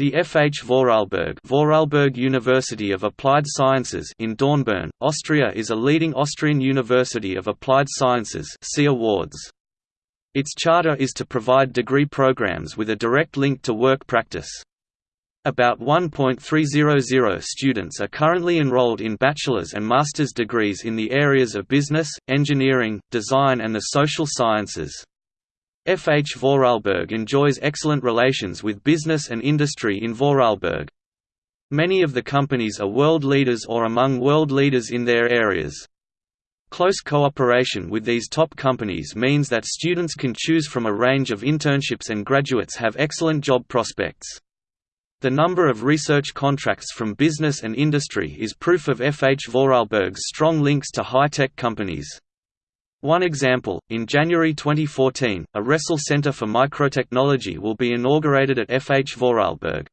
The F. H. Vorarlberg Vorarlberg University of Applied Sciences in Dornbirn, Austria is a leading Austrian university of applied sciences see awards. Its charter is to provide degree programs with a direct link to work practice. About 1.300 students are currently enrolled in bachelor's and master's degrees in the areas of business, engineering, design and the social sciences. F. H. Vorarlberg enjoys excellent relations with business and industry in Vorarlberg. Many of the companies are world leaders or among world leaders in their areas. Close cooperation with these top companies means that students can choose from a range of internships and graduates have excellent job prospects. The number of research contracts from business and industry is proof of F. H. Vorarlberg's strong links to high-tech companies. One example, in January 2014, a Ressel Center for Microtechnology will be inaugurated at FH Vorarlberg.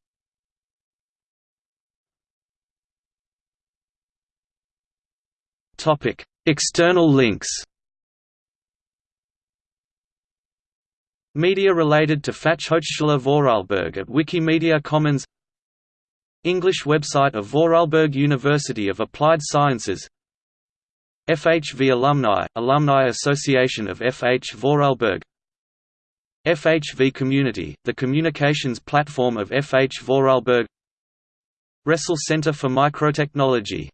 External links. Media related to Fachhochschule Vorarlberg at Wikimedia Commons. English website of Vorarlberg University of Applied Sciences FHV Alumni, Alumni Association of FH Vorarlberg. FHV Community, the communications platform of FH Vorarlberg. Ressel Center for Microtechnology